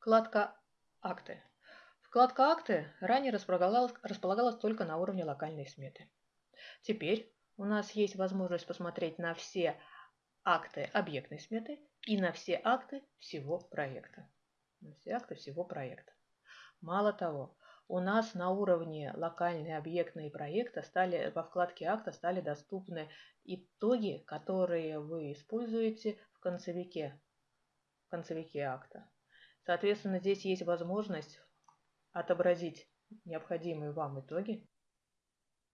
Вкладка «Акты». Вкладка «Акты» ранее располагалась, располагалась только на уровне локальной сметы. Теперь у нас есть возможность посмотреть на все акты объектной сметы и на все акты всего проекта. На все акты всего проекта. Мало того, у нас на уровне локальные объектные проекта стали во вкладке акта стали доступны итоги, которые вы используете в концевике, в концевике акта. Соответственно, здесь есть возможность отобразить необходимые вам итоги